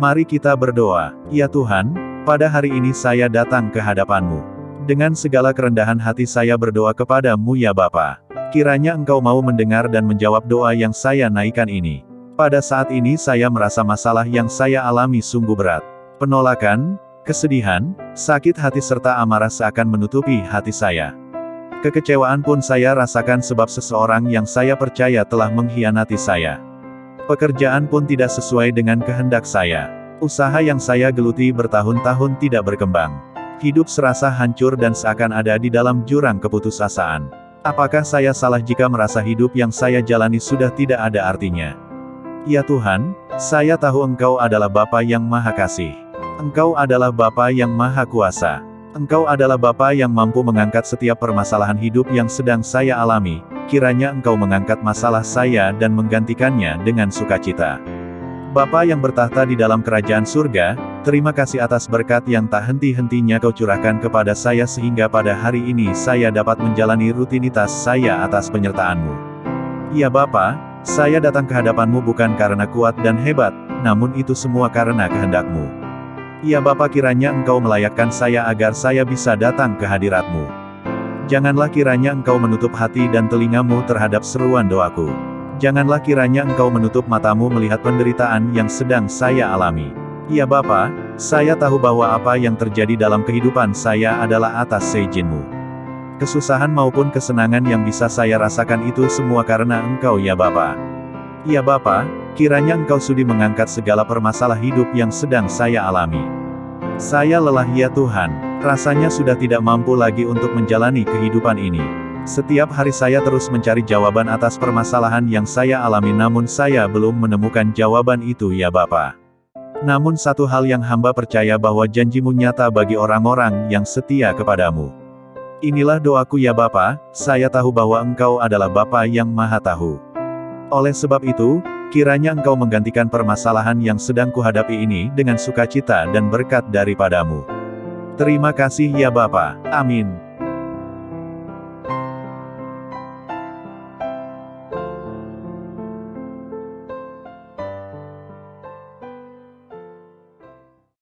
Mari kita berdoa. Ya Tuhan, pada hari ini saya datang ke hadapan-Mu. Dengan segala kerendahan hati saya berdoa kepadamu ya Bapa. Kiranya Engkau mau mendengar dan menjawab doa yang saya naikkan ini. Pada saat ini saya merasa masalah yang saya alami sungguh berat. Penolakan, kesedihan, sakit hati serta amarah seakan menutupi hati saya. Kekecewaan pun saya rasakan sebab seseorang yang saya percaya telah mengkhianati saya. Pekerjaan pun tidak sesuai dengan kehendak saya. Usaha yang saya geluti bertahun-tahun tidak berkembang. Hidup serasa hancur dan seakan ada di dalam jurang keputusasaan. Apakah saya salah jika merasa hidup yang saya jalani sudah tidak ada artinya? Ya Tuhan, saya tahu Engkau adalah Bapa yang Maha Kasih. Engkau adalah Bapa yang Maha Kuasa. Engkau adalah Bapa yang mampu mengangkat setiap permasalahan hidup yang sedang saya alami, kiranya Engkau mengangkat masalah saya dan menggantikannya dengan sukacita. Bapa yang bertahta di dalam kerajaan surga, terima kasih atas berkat yang tak henti-hentinya kau curahkan kepada saya sehingga pada hari ini saya dapat menjalani rutinitas saya atas penyertaanmu. Ya Bapa, saya datang ke hadapanmu bukan karena kuat dan hebat, namun itu semua karena kehendakmu. Ya Bapa kiranya engkau melayakkan saya agar saya bisa datang ke hadiratmu. Janganlah kiranya engkau menutup hati dan telingamu terhadap seruan doaku. Janganlah kiranya engkau menutup matamu melihat penderitaan yang sedang saya alami. Ya Bapa, saya tahu bahwa apa yang terjadi dalam kehidupan saya adalah atas seijinmu. Kesusahan maupun kesenangan yang bisa saya rasakan itu semua karena Engkau ya Bapa. Ya Bapa, kiranya Engkau sudi mengangkat segala permasalah hidup yang sedang saya alami. Saya lelah ya Tuhan, rasanya sudah tidak mampu lagi untuk menjalani kehidupan ini. Setiap hari saya terus mencari jawaban atas permasalahan yang saya alami namun saya belum menemukan jawaban itu ya Bapa. Namun satu hal yang hamba percaya bahwa janjimu nyata bagi orang-orang yang setia kepadamu. Inilah doaku ya Bapa, saya tahu bahwa Engkau adalah Bapa yang Maha Tahu. Oleh sebab itu, kiranya Engkau menggantikan permasalahan yang sedang kuhadapi ini dengan sukacita dan berkat daripadamu. Terima kasih ya Bapa. Amin.